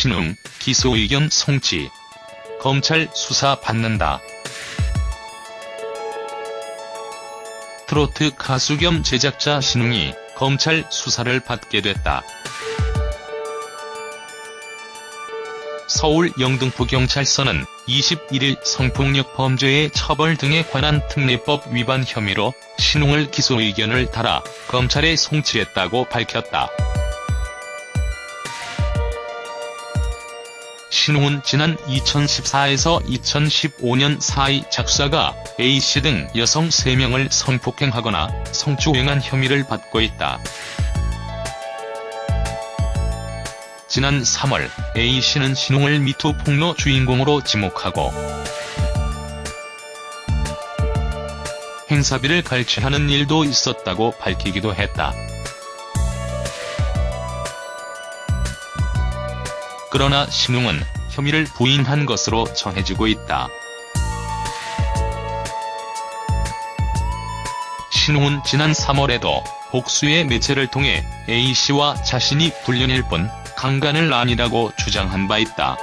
신웅, 기소 의견 송치. 검찰 수사 받는다. 트로트 가수 겸 제작자 신웅이 검찰 수사를 받게 됐다. 서울 영등포경찰서는 21일 성폭력 범죄의 처벌 등에 관한 특례법 위반 혐의로 신웅을 기소 의견을 달아 검찰에 송치했다고 밝혔다. 신웅은 지난 2014에서 2015년 사이 작사가 A씨 등 여성 3명을 성폭행하거나 성추행한 혐의를 받고 있다. 지난 3월 A씨는 신웅을 미투 폭로 주인공으로 지목하고 행사비를 갈취하는 일도 있었다고 밝히기도 했다. 그러나 신웅은 혐의를 부인한 것으로 전해지고 있다. 신홍은 지난 3월에도 복수의 매체를 통해 A씨와 자신이 불륜일 뿐 강간을 아니라고 주장한 바 있다.